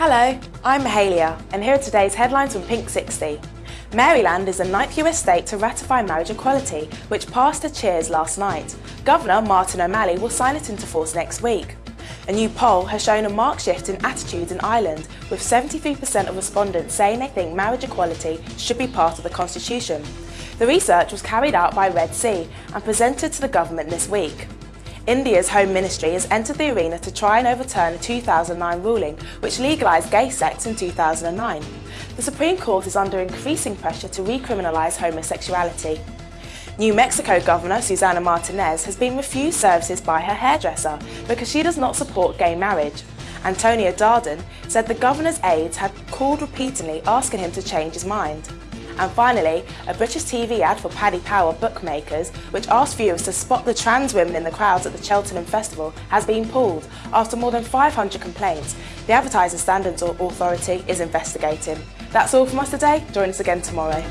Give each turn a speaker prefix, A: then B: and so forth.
A: Hello, I'm Mahalia, and here are today's headlines from Pink 60. Maryland is the ninth US state to ratify marriage equality, which passed a cheers last night. Governor Martin O'Malley will sign it into force next week. A new poll has shown a marked shift in attitudes in Ireland, with 73% of respondents saying they think marriage equality should be part of the constitution. The research was carried out by Red C and presented to the government this week. India's Home Ministry has entered the arena to try and overturn a 2009 ruling which legalised gay sex in 2009. The Supreme Court is under increasing pressure to recriminalise homosexuality. New Mexico Governor Susana Martinez has been refused services by her hairdresser because she does not support gay marriage. Antonio Darden said the governor's aides had called repeatedly asking him to change his mind. And finally, a British TV ad for Paddy Power bookmakers, which asked viewers to spot the trans women in the crowds at the Cheltenham Festival, has been pulled after more than 500 complaints. The Advertising Standards Authority is investigating. That's all from us today. Join us again tomorrow.